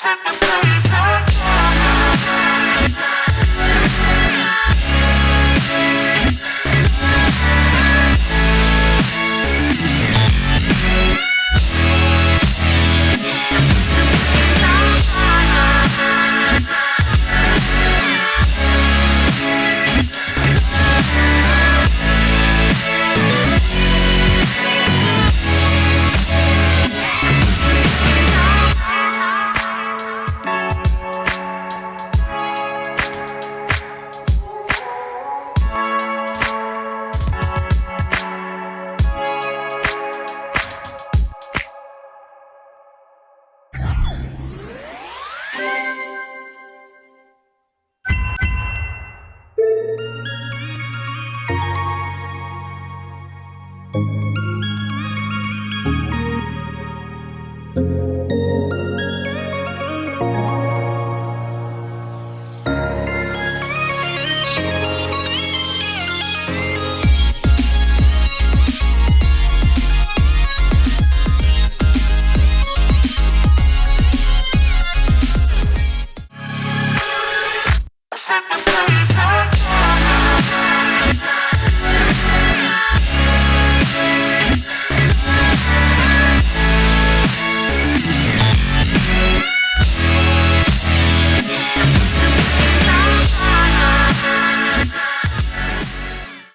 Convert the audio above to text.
set the fire Música